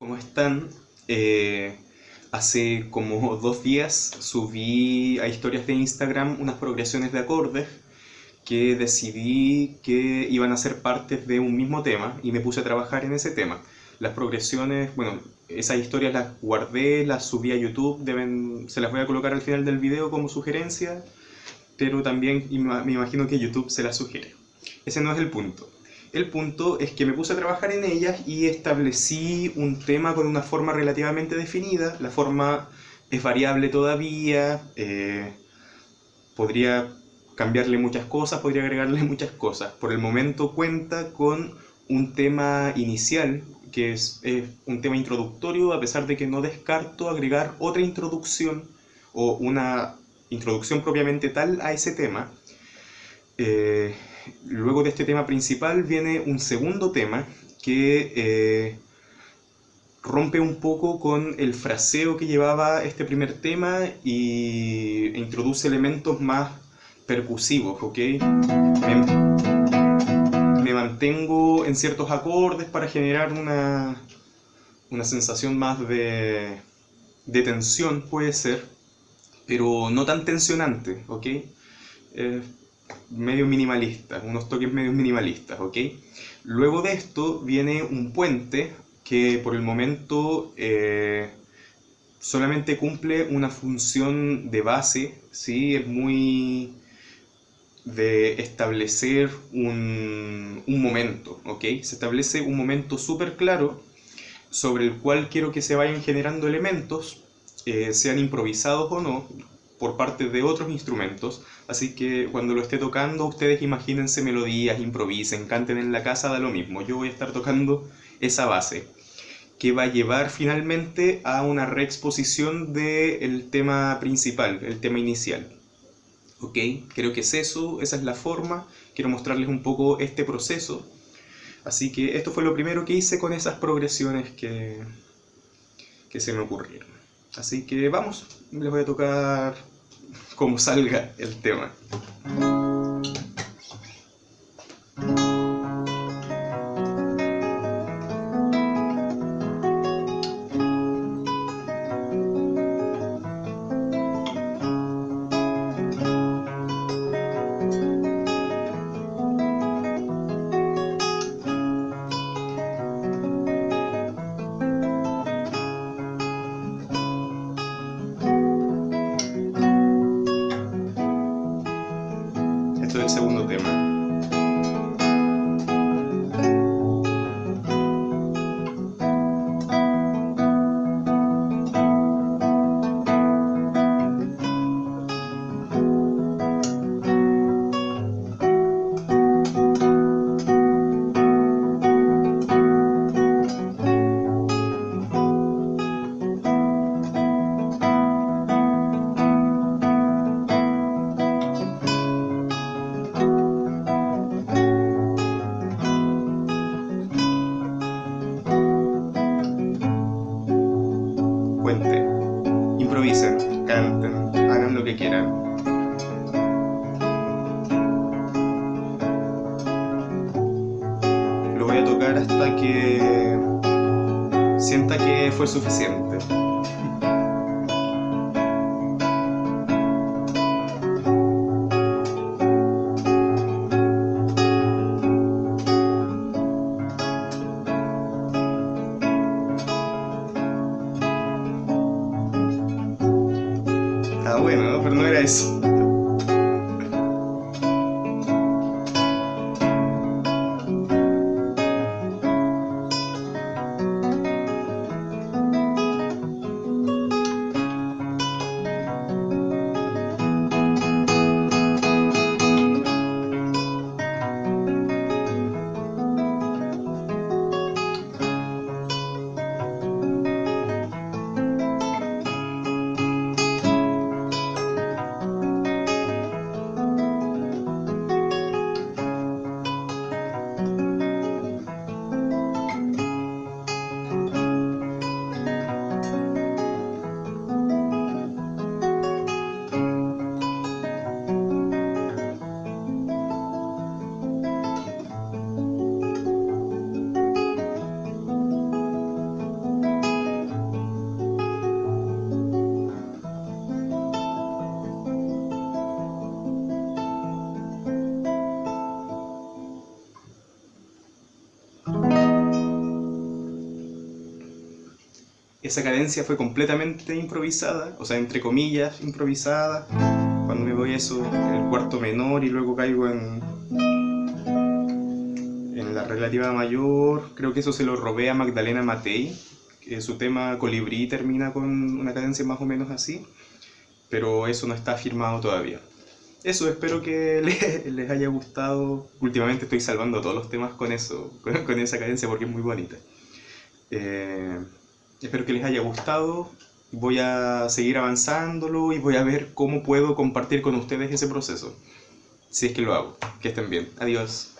¿Cómo están? Eh, hace como dos días subí a historias de Instagram unas progresiones de acordes que decidí que iban a ser partes de un mismo tema y me puse a trabajar en ese tema. Las progresiones, bueno, esas historias las guardé, las subí a YouTube, deben, se las voy a colocar al final del video como sugerencia, pero también me imagino que YouTube se las sugiere. Ese no es el punto. El punto es que me puse a trabajar en ellas y establecí un tema con una forma relativamente definida. La forma es variable todavía, eh, podría cambiarle muchas cosas, podría agregarle muchas cosas. Por el momento cuenta con un tema inicial, que es, un tema introductorio, a pesar de que no descarto agregar otra introducción o una introducción propiamente tal a ese tema. Eh, luego de este tema principal viene un segundo tema que eh, rompe un poco con el fraseo que llevaba este primer tema y introduce elementos más percusivos, ¿ok? Me, mantengo en ciertos acordes para generar una, una sensación más de, de tensión, puede ser, pero no tan tensionante, ¿ok? Eh, medio minimalista, unos toques medio minimalistas, ¿ok? Luego de esto viene un puente que por el momento eh, solamente cumple una función de base, ¿sí? Es muy de establecer un, un momento, ¿ok? Se establece un momento súper claro sobre el cual quiero que se vayan generando elementos, eh, sean improvisados o no, por parte de otros instrumentos, así que cuando lo esté tocando ustedes imagínense melodías, improvisen, canten en la casa, da lo mismo, yo voy a estar tocando esa base que va a llevar finalmente a una reexposición del tema principal, el tema inicial. ¿Ok? Creo que es eso, esa es la forma, quiero mostrarles un poco este proceso. Así que esto fue lo primero que hice con esas progresiones que, que se me ocurrieron. Así que vamos, les voy a tocar como salga el tema. Segundo tema. Improvisen, canten, hagan lo que quieran. Lo voy a tocar hasta que sienta que fue suficiente. Bueno, esa cadencia fue completamente improvisada, o sea, entre comillas, improvisada. Cuando me voy eso, el cuarto menor y luego caigo en, en la relativa mayor, creo que eso se lo robé a Magdalena Matei, que su tema Colibrí termina con una cadencia más o menos así, pero eso no está firmado todavía. Eso, espero que les, haya gustado. Últimamente estoy salvando todos los temas con eso, con, esa cadencia porque es muy bonita. Eh, espero que les haya gustado. Voy a seguir avanzándolo y voy a ver cómo puedo compartir con ustedes ese proceso. Si es que lo hago. Que estén bien. Adiós.